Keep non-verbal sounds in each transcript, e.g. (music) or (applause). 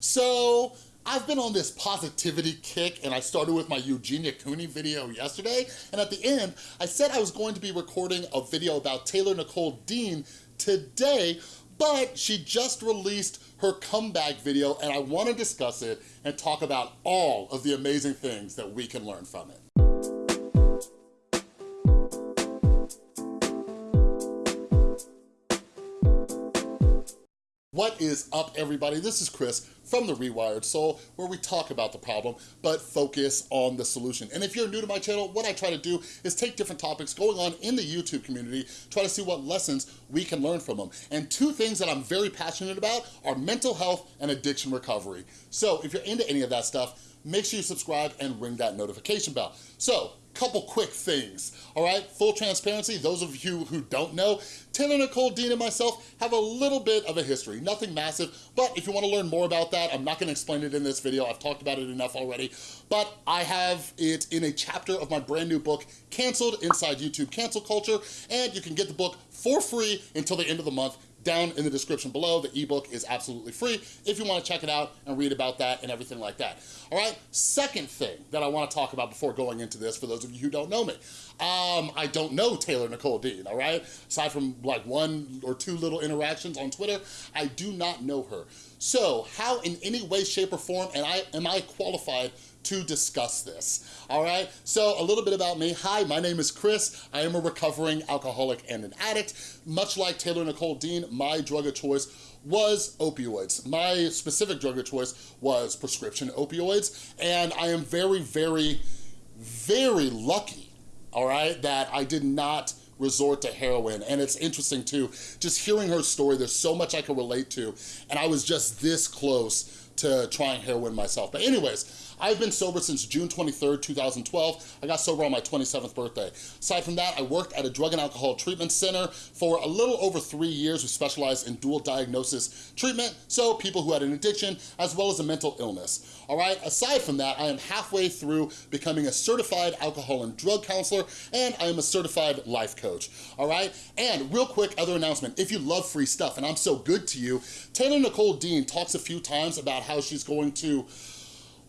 So, I've been on this positivity kick and I started with my Eugenia Cooney video yesterday and at the end I said I was going to be recording a video about Taylor Nicole Dean today but she just released her comeback video and I wanna discuss it and talk about all of the amazing things that we can learn from it. What is up everybody? This is Chris from The Rewired Soul where we talk about the problem but focus on the solution. And if you're new to my channel, what I try to do is take different topics going on in the YouTube community, try to see what lessons we can learn from them. And two things that I'm very passionate about are mental health and addiction recovery. So if you're into any of that stuff, make sure you subscribe and ring that notification bell. So couple quick things, all right? Full transparency, those of you who don't know, Taylor Nicole Dean and myself have a little bit of a history, nothing massive, but if you wanna learn more about that, I'm not gonna explain it in this video, I've talked about it enough already, but I have it in a chapter of my brand new book, Canceled Inside YouTube Cancel Culture, and you can get the book for free until the end of the month down in the description below. The ebook is absolutely free if you wanna check it out and read about that and everything like that. All right, second thing that I wanna talk about before going into this, for those of you who don't know me. Um, I don't know Taylor Nicole Dean, all right? Aside from like one or two little interactions on Twitter, I do not know her. So how in any way, shape, or form and I, am I qualified to discuss this, all right? So a little bit about me. Hi, my name is Chris. I am a recovering alcoholic and an addict. Much like Taylor Nicole Dean, my drug of choice was opioids. My specific drug of choice was prescription opioids, and I am very, very, very lucky, all right, that I did not resort to heroin. And it's interesting too, just hearing her story, there's so much I can relate to, and I was just this close to trying heroin myself. But anyways, I've been sober since June 23rd, 2012. I got sober on my 27th birthday. Aside from that, I worked at a drug and alcohol treatment center for a little over three years. We specialized in dual diagnosis treatment, so people who had an addiction as well as a mental illness. All right, aside from that, I am halfway through becoming a certified alcohol and drug counselor, and I am a certified life coach, all right? And real quick other announcement, if you love free stuff and I'm so good to you, Taylor Nicole Dean talks a few times about how she's going to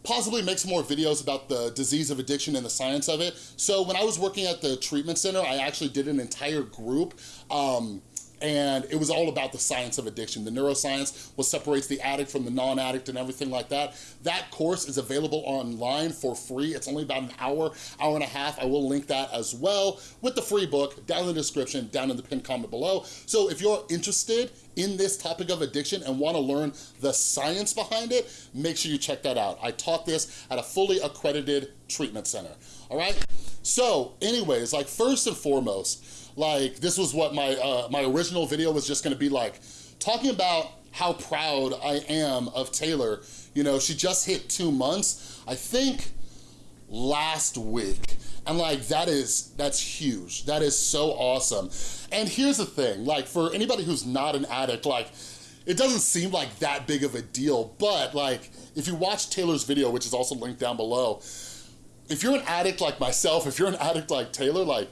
possibly make some more videos about the disease of addiction and the science of it. So when I was working at the treatment center, I actually did an entire group um, and it was all about the science of addiction. The neuroscience, what separates the addict from the non-addict and everything like that. That course is available online for free. It's only about an hour, hour and a half. I will link that as well with the free book down in the description, down in the pinned comment below. So if you're interested in this topic of addiction and wanna learn the science behind it, make sure you check that out. I taught this at a fully accredited treatment center, all right? So anyways, like first and foremost, like this was what my, uh, my original video was just gonna be like, talking about how proud I am of Taylor. You know, she just hit two months, I think last week. And like, that is, that's huge. That is so awesome. And here's the thing, like for anybody who's not an addict, like it doesn't seem like that big of a deal, but like if you watch Taylor's video, which is also linked down below, if you're an addict like myself, if you're an addict like Taylor, like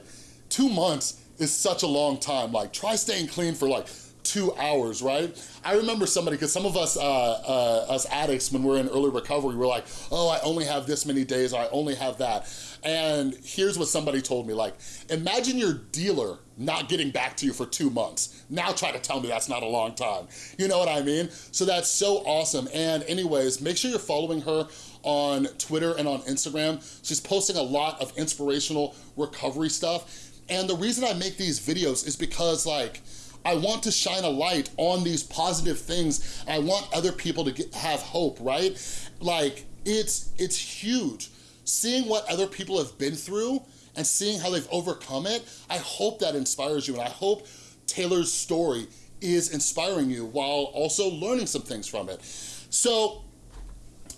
two months is such a long time. Like try staying clean for like two hours, right? I remember somebody, because some of us, uh, uh, us addicts, when we're in early recovery, we're like, oh, I only have this many days, or I only have that. And here's what somebody told me, like, imagine your dealer not getting back to you for two months. Now try to tell me that's not a long time. You know what I mean? So that's so awesome. And anyways, make sure you're following her on Twitter and on Instagram. She's posting a lot of inspirational recovery stuff. And the reason I make these videos is because like, I want to shine a light on these positive things. I want other people to get, have hope, right? Like, it's, it's huge. Seeing what other people have been through and seeing how they've overcome it, I hope that inspires you and I hope Taylor's story is inspiring you while also learning some things from it. So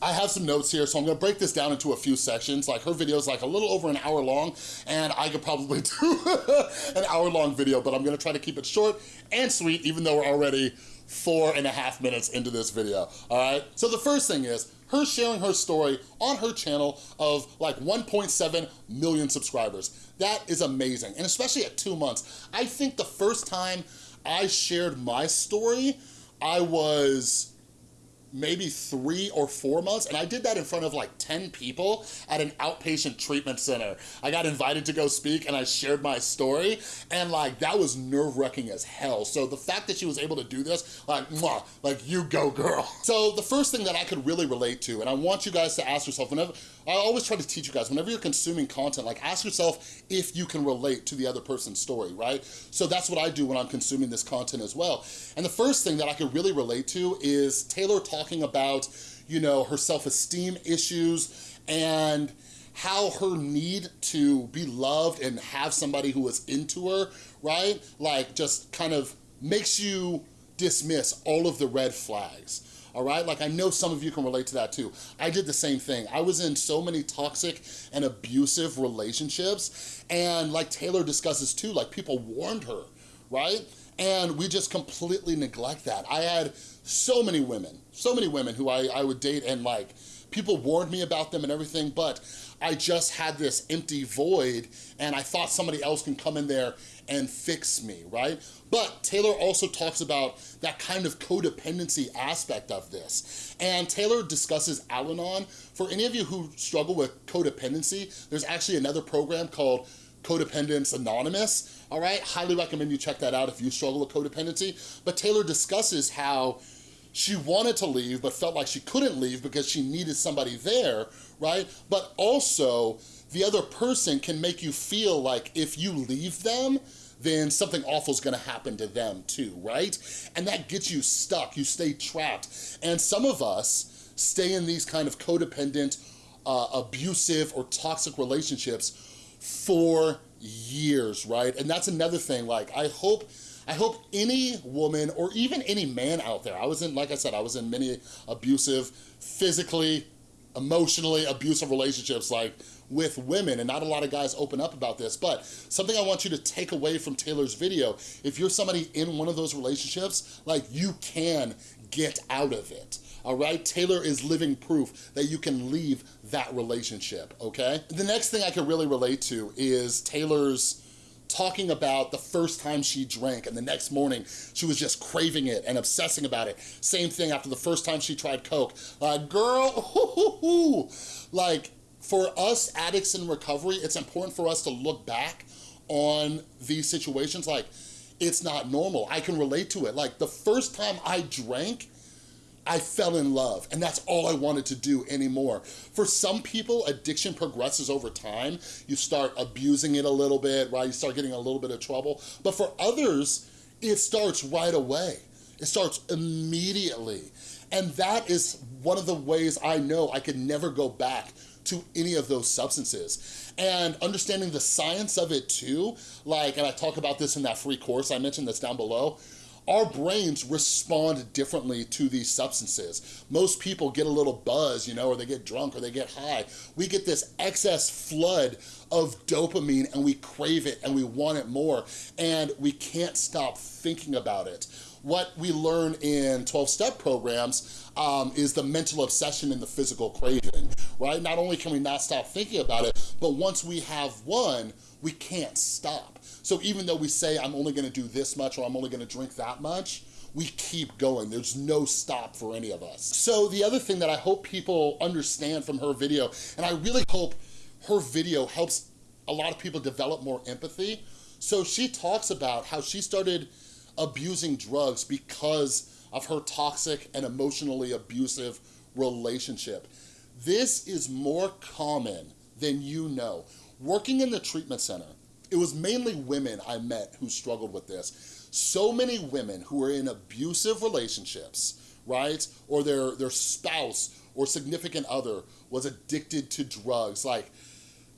I have some notes here, so I'm gonna break this down into a few sections. Like her video is like a little over an hour long, and I could probably (laughs) do an hour long video, but I'm gonna try to keep it short and sweet, even though we're already four and a half minutes into this video, all right? So the first thing is, her sharing her story on her channel of like 1.7 million subscribers. That is amazing, and especially at two months. I think the first time I shared my story, I was maybe three or four months, and I did that in front of like 10 people at an outpatient treatment center. I got invited to go speak and I shared my story, and like, that was nerve-wracking as hell. So the fact that she was able to do this, like, mwah, like, you go, girl. (laughs) So the first thing that I could really relate to, and I want you guys to ask yourself, whenever, I always try to teach you guys, whenever you're consuming content, like ask yourself if you can relate to the other person's story, right? So that's what I do when I'm consuming this content as well. And the first thing that I could really relate to is Taylor talking about, you know, her self-esteem issues and how her need to be loved and have somebody who is into her, right? Like just kind of makes you dismiss all of the red flags all right? Like I know some of you can relate to that too. I did the same thing. I was in so many toxic and abusive relationships and like Taylor discusses too, like people warned her, right? And we just completely neglect that. I had so many women, so many women who I, I would date and like, people warned me about them and everything, but I just had this empty void and I thought somebody else can come in there and fix me, right? But Taylor also talks about that kind of codependency aspect of this. And Taylor discusses Al-Anon. For any of you who struggle with codependency, there's actually another program called Codependence Anonymous, all right? Highly recommend you check that out if you struggle with codependency. But Taylor discusses how she wanted to leave but felt like she couldn't leave because she needed somebody there, right? But also, the other person can make you feel like if you leave them, then something awful is gonna happen to them too, right? And that gets you stuck, you stay trapped. And some of us stay in these kind of codependent, uh, abusive or toxic relationships for years, right? And that's another thing, like I hope I hope any woman or even any man out there, I was in, like I said, I was in many abusive, physically, emotionally abusive relationships, like with women, and not a lot of guys open up about this, but something I want you to take away from Taylor's video, if you're somebody in one of those relationships, like you can get out of it all right? Taylor is living proof that you can leave that relationship, okay? The next thing I can really relate to is Taylor's talking about the first time she drank and the next morning she was just craving it and obsessing about it. Same thing after the first time she tried Coke. Like, girl, hoo, hoo, hoo. like for us addicts in recovery, it's important for us to look back on these situations like, it's not normal. I can relate to it. Like the first time I drank, I fell in love and that's all I wanted to do anymore. For some people, addiction progresses over time. You start abusing it a little bit, right? You start getting a little bit of trouble. But for others, it starts right away. It starts immediately. And that is one of the ways I know I could never go back to any of those substances. And understanding the science of it too, like, and I talk about this in that free course I mentioned that's down below, our brains respond differently to these substances. Most people get a little buzz, you know, or they get drunk or they get high. We get this excess flood of dopamine and we crave it and we want it more and we can't stop thinking about it. What we learn in 12-step programs um, is the mental obsession and the physical craving, right? Not only can we not stop thinking about it, but once we have one, we can't stop. So even though we say, I'm only gonna do this much or I'm only gonna drink that much, we keep going. There's no stop for any of us. So the other thing that I hope people understand from her video, and I really hope her video helps a lot of people develop more empathy. So she talks about how she started abusing drugs because of her toxic and emotionally abusive relationship. This is more common than you know. Working in the treatment center, it was mainly women I met who struggled with this. So many women who are in abusive relationships, right? Or their, their spouse or significant other was addicted to drugs. Like,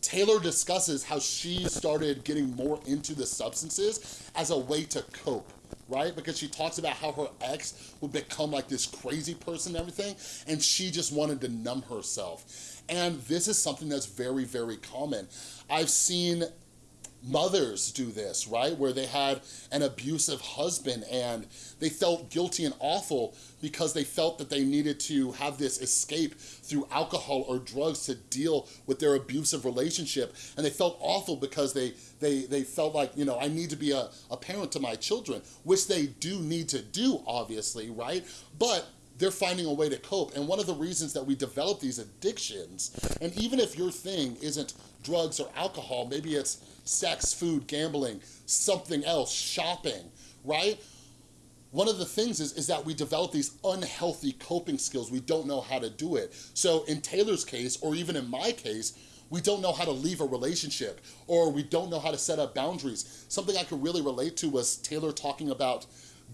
Taylor discusses how she started getting more into the substances as a way to cope right? Because she talks about how her ex would become like this crazy person and everything, and she just wanted to numb herself. And this is something that's very, very common. I've seen mothers do this, right? Where they had an abusive husband and they felt guilty and awful because they felt that they needed to have this escape through alcohol or drugs to deal with their abusive relationship. And they felt awful because they, they, they felt like, you know, I need to be a, a parent to my children, which they do need to do, obviously, right? But they're finding a way to cope. And one of the reasons that we develop these addictions, and even if your thing isn't drugs or alcohol, maybe it's sex, food, gambling, something else, shopping, right? One of the things is, is that we develop these unhealthy coping skills. We don't know how to do it. So in Taylor's case, or even in my case, we don't know how to leave a relationship or we don't know how to set up boundaries. Something I could really relate to was Taylor talking about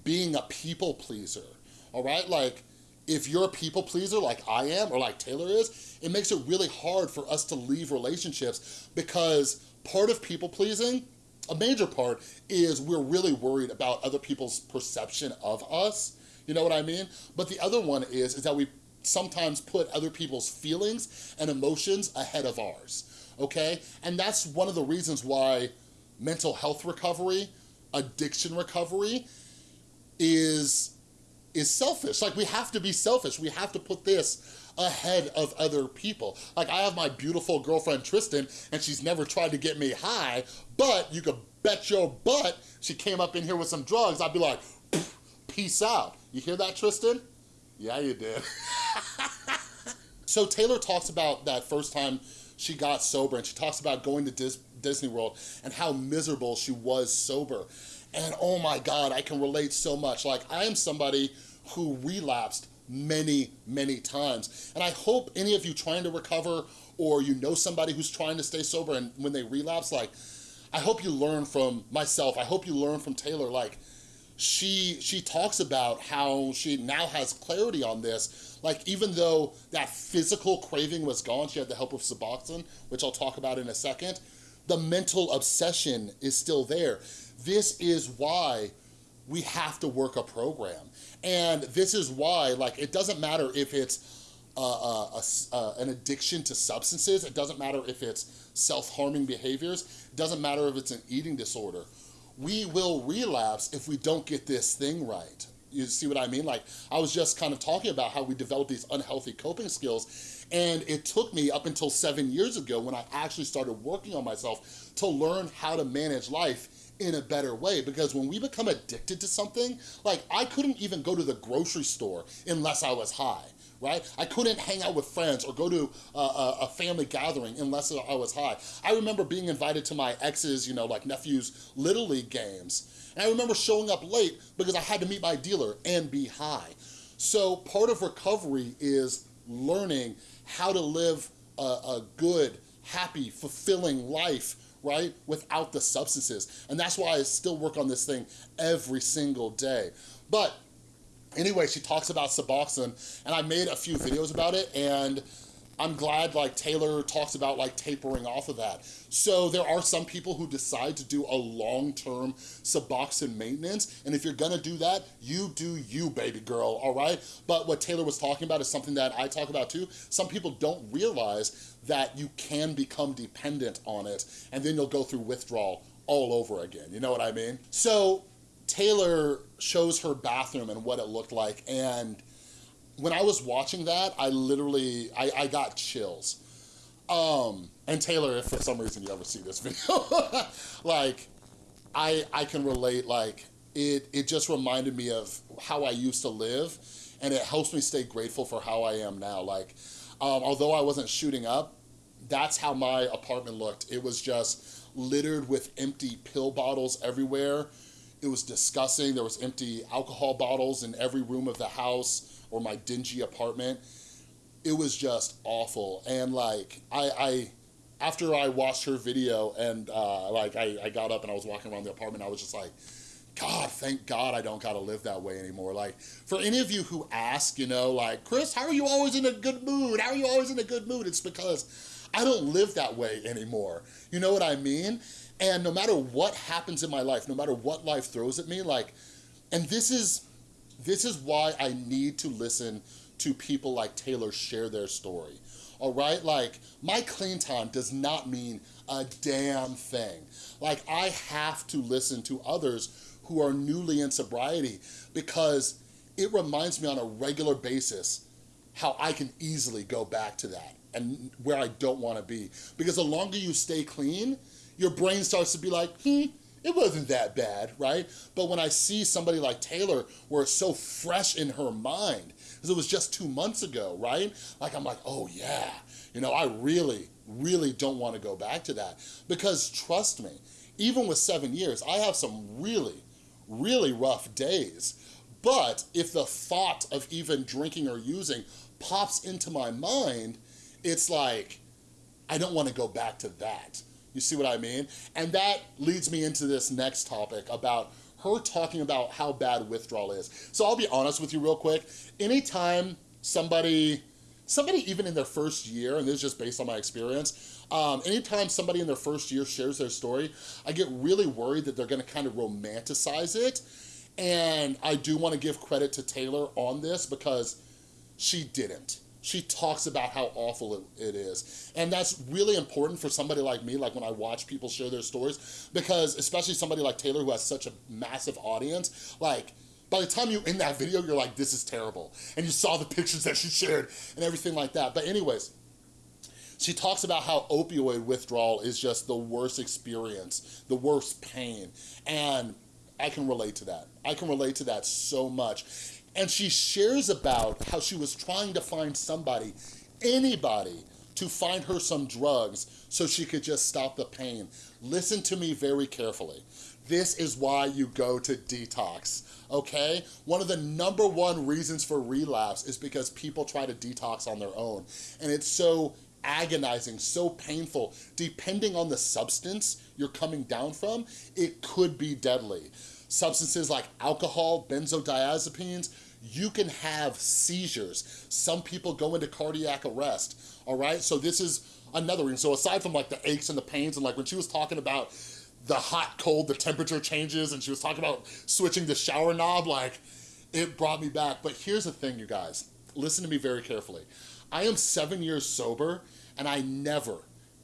being a people pleaser, all right? Like, if you're a people pleaser like I am or like Taylor is, it makes it really hard for us to leave relationships because part of people pleasing a major part is we're really worried about other people's perception of us. You know what I mean? But the other one is, is that we sometimes put other people's feelings and emotions ahead of ours, okay? And that's one of the reasons why mental health recovery, addiction recovery is is selfish. Like we have to be selfish. We have to put this ahead of other people. Like I have my beautiful girlfriend Tristan and she's never tried to get me high, but you could bet your butt she came up in here with some drugs, I'd be like, peace out. You hear that, Tristan? Yeah, you did. (laughs) so Taylor talks about that first time she got sober and she talks about going to Dis Disney World and how miserable she was sober. And oh my God, I can relate so much. Like I am somebody who relapsed many, many times. And I hope any of you trying to recover or you know somebody who's trying to stay sober and when they relapse, like, I hope you learn from myself. I hope you learn from Taylor, like, she she talks about how she now has clarity on this like even though that physical craving was gone she had the help of suboxone which i'll talk about in a second the mental obsession is still there this is why we have to work a program and this is why like it doesn't matter if it's uh, uh, uh, an addiction to substances it doesn't matter if it's self-harming behaviors it doesn't matter if it's an eating disorder we will relapse if we don't get this thing right. You see what I mean? Like, I was just kind of talking about how we develop these unhealthy coping skills, and it took me up until seven years ago when I actually started working on myself to learn how to manage life in a better way because when we become addicted to something, like I couldn't even go to the grocery store unless I was high right? I couldn't hang out with friends or go to a, a, family gathering unless I was high. I remember being invited to my ex's, you know, like nephew's Little League games. And I remember showing up late because I had to meet my dealer and be high. So part of recovery is learning how to live a, a good, happy, fulfilling life right? Without the substances. And that's why I still work on this thing every single day. But Anyway, she talks about Suboxone, and I made a few videos about it, and I'm glad like Taylor talks about like tapering off of that. So there are some people who decide to do a long-term Suboxone maintenance, and if you're gonna do that, you do you, baby girl, all right? But what Taylor was talking about is something that I talk about too. Some people don't realize that you can become dependent on it, and then you'll go through withdrawal all over again, you know what I mean? So Taylor shows her bathroom and what it looked like. And when I was watching that, I literally, I, I got chills. Um, and Taylor, if for some reason you ever see this (laughs) video, like, I, I can relate, like, it, it just reminded me of how I used to live and it helps me stay grateful for how I am now. Like, um, although I wasn't shooting up, that's how my apartment looked. It was just littered with empty pill bottles everywhere it was disgusting. There was empty alcohol bottles in every room of the house or my dingy apartment. It was just awful. And like, I, I after I watched her video and uh, like I, I got up and I was walking around the apartment, I was just like, God, thank God I don't gotta live that way anymore. Like, for any of you who ask, you know, like, Chris, how are you always in a good mood? How are you always in a good mood? It's because I don't live that way anymore. You know what I mean? And no matter what happens in my life, no matter what life throws at me, like, and this is, this is why I need to listen to people like Taylor share their story. All right, like my clean time does not mean a damn thing. Like I have to listen to others who are newly in sobriety because it reminds me on a regular basis how I can easily go back to that and where I don't wanna be. Because the longer you stay clean, your brain starts to be like, hmm, it wasn't that bad, right? But when I see somebody like Taylor, where it's so fresh in her mind, because it was just two months ago, right? Like, I'm like, oh yeah, you know, I really, really don't want to go back to that. Because trust me, even with seven years, I have some really, really rough days. But if the thought of even drinking or using pops into my mind, it's like, I don't want to go back to that. You see what I mean? And that leads me into this next topic about her talking about how bad withdrawal is. So I'll be honest with you real quick. Anytime somebody, somebody even in their first year, and this is just based on my experience, um, anytime somebody in their first year shares their story, I get really worried that they're gonna kind of romanticize it. And I do wanna give credit to Taylor on this because she didn't she talks about how awful it, it is. And that's really important for somebody like me, like when I watch people share their stories, because especially somebody like Taylor who has such a massive audience, like, by the time you in that video, you're like, this is terrible. And you saw the pictures that she shared and everything like that. But anyways, she talks about how opioid withdrawal is just the worst experience, the worst pain. And I can relate to that. I can relate to that so much. And she shares about how she was trying to find somebody, anybody, to find her some drugs so she could just stop the pain. Listen to me very carefully. This is why you go to detox, okay? One of the number one reasons for relapse is because people try to detox on their own. And it's so agonizing, so painful. Depending on the substance you're coming down from, it could be deadly. Substances like alcohol, benzodiazepines, you can have seizures. Some people go into cardiac arrest, all right? So this is another reason. So aside from like the aches and the pains and like when she was talking about the hot, cold, the temperature changes and she was talking about switching the shower knob, like it brought me back. But here's the thing, you guys, listen to me very carefully. I am seven years sober and I never,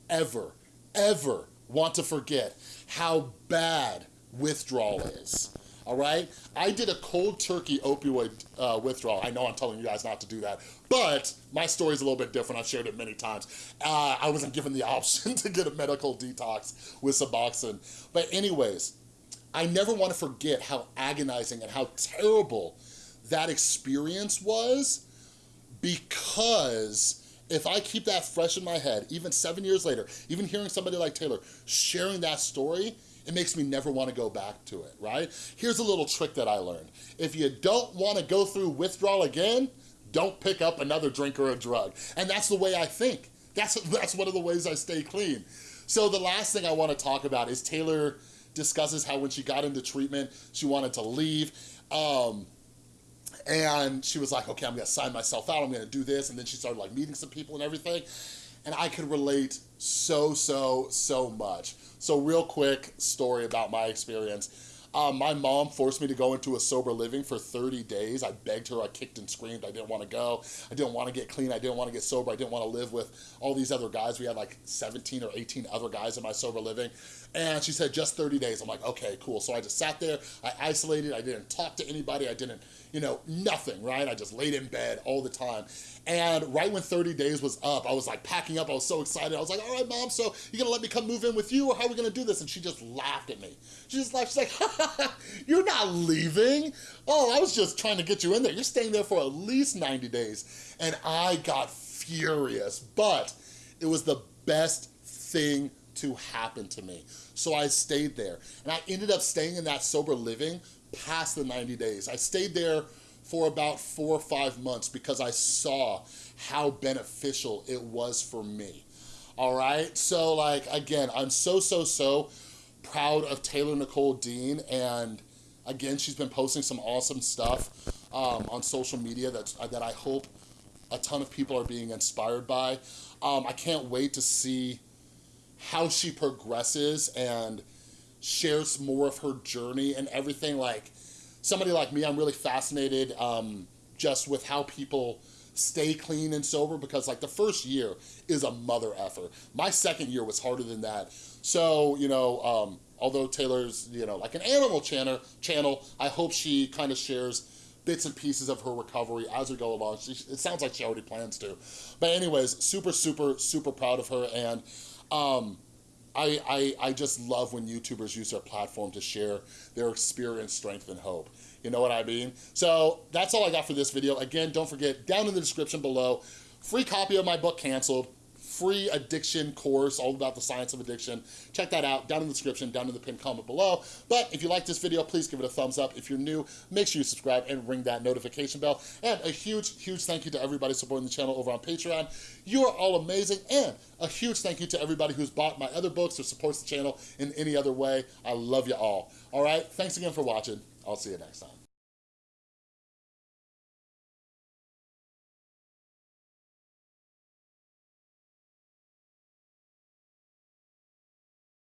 ever, ever want to forget how bad withdrawal is all right? I did a cold turkey opioid uh, withdrawal. I know I'm telling you guys not to do that, but my story's a little bit different. I've shared it many times. Uh, I wasn't given the (laughs) option to get a medical detox with Suboxone. But anyways, I never want to forget how agonizing and how terrible that experience was because if I keep that fresh in my head, even seven years later, even hearing somebody like Taylor sharing that story, it makes me never want to go back to it, right? Here's a little trick that I learned. If you don't want to go through withdrawal again, don't pick up another drink or a drug. And that's the way I think. That's, (laughs) that's one of the ways I stay clean. So the last thing I want to talk about is Taylor discusses how when she got into treatment, she wanted to leave. Um, and she was like, okay, I'm gonna sign myself out, I'm gonna do this. And then she started like meeting some people and everything. And I could relate so, so, so much. So real quick story about my experience. Um, my mom forced me to go into a sober living for 30 days. I begged her, I kicked and screamed. I didn't want to go. I didn't want to get clean. I didn't want to get sober. I didn't want to live with all these other guys. We had like 17 or 18 other guys in my sober living. And she said, just 30 days. I'm like, okay, cool. So I just sat there. I isolated. I didn't talk to anybody. I didn't, you know, nothing, right? I just laid in bed all the time. And right when 30 days was up, I was like packing up. I was so excited. I was like, all right, mom, so you gonna let me come move in with you or how are we gonna do this? And she just laughed at me. She just laughed. She's like, (laughs) you're not leaving. Oh, I was just trying to get you in there. You're staying there for at least 90 days. And I got furious, but it was the best thing to happen to me. So I stayed there. And I ended up staying in that sober living past the 90 days. I stayed there for about four or five months because I saw how beneficial it was for me. All right, so like, again, I'm so, so, so proud of Taylor Nicole Dean and again, she's been posting some awesome stuff um, on social media that's, that I hope a ton of people are being inspired by. Um, I can't wait to see how she progresses and shares more of her journey and everything. Like somebody like me, I'm really fascinated um, just with how people stay clean and sober because like the first year is a mother effort. My second year was harder than that. So, you know, um, although Taylor's, you know, like an animal channel, channel I hope she kind of shares bits and pieces of her recovery as we go along. She, it sounds like she already plans to. But anyways, super, super, super proud of her. And um, I, I, I just love when YouTubers use their platform to share their experience, strength, and hope. You know what I mean? So that's all I got for this video. Again, don't forget, down in the description below, free copy of my book, Canceled, free addiction course all about the science of addiction. Check that out down in the description, down in the pinned comment below. But if you like this video, please give it a thumbs up. If you're new, make sure you subscribe and ring that notification bell. And a huge, huge thank you to everybody supporting the channel over on Patreon. You are all amazing. And a huge thank you to everybody who's bought my other books or supports the channel in any other way. I love you all. All right, thanks again for watching. I'll see you next time.